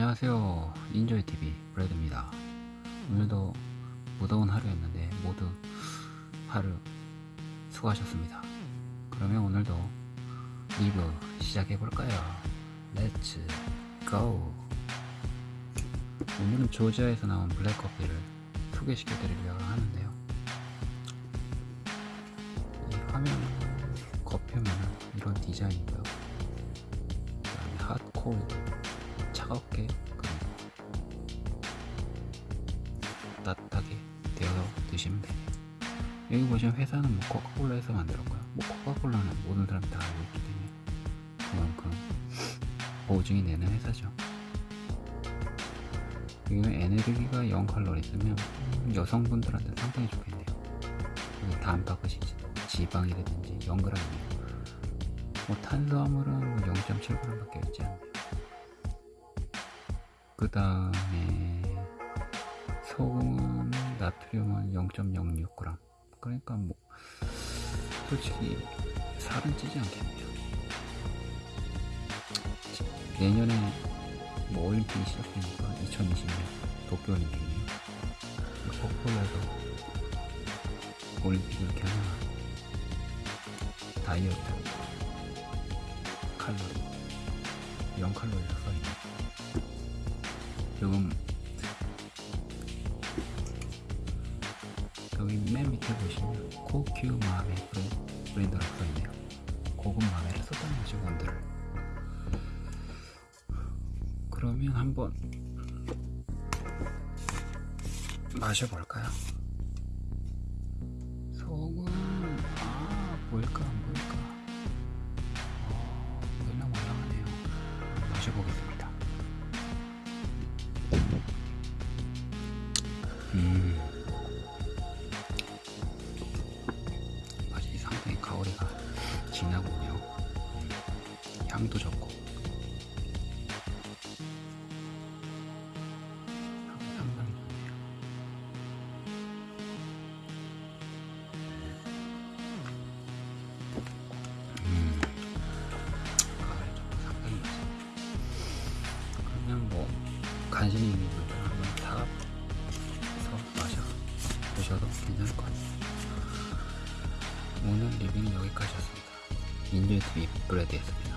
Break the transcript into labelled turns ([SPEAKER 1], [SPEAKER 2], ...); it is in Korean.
[SPEAKER 1] 안녕하세요. 인조이TV 브래드입니다. 오늘도 무더운 하루였는데 모두 하루 수고하셨습니다. 그러면 오늘도 리뷰 시작해볼까요? Let's go 오늘은 조지아에서 나온 블랙커피를 소개시켜 드리려고 하는데요. 이 화면 겉표면은 이런 디자인이고요. 그 다음에 핫콜드 차갑게 그리고 따뜻하게 데워서 드시면 됩니다. 여기 보시면 회사는 뭐 코카콜라에서 만들었고요. 뭐 코카콜라는 모든 사람이 다 알고 있기 때문에 그만큼 보증이 되는 회사죠. 여기는 에너지가 0칼로리 쓰면 여성분들한테 상당히 좋겠네요. 여기 단백질이 지방이라든지 0g이에요. 뭐 탄수화물은 0.7g밖에 있지 않네요. 그 다음에 소금은 나트륨은 0.06g 그러니까 뭐 솔직히 살은 찌지 않겠네요. 내년에 뭐 올림픽이 시작되니까 2020년 도쿄올림픽이에요. 코코콜라에서 올림픽 이렇게 하나 다이어트 칼로리 0칼로리라 써있네 지금 여기 맨 밑에 보시면 코큐 마메 브랜드라고 써있네요. 고급 마메를 썼다는 거죠 원두를 그러면 한번 마셔볼까요? 소금 아 보일까 안 보일까? 어, 몰랑몰랑하네요. 마셔보겠습니다 음. 맛이 상당히 가오리가 진하군요. 음, 향도 좋고. 상당히 좋네요. 음, 가을에 좀 상당히 맛있네요. 그냥 뭐 관심 있는 분들 보셔도 괜찮을 것 같아요. 오늘 리뷰는 여기까지였습니다. 인조의 트립 브레드였습니다.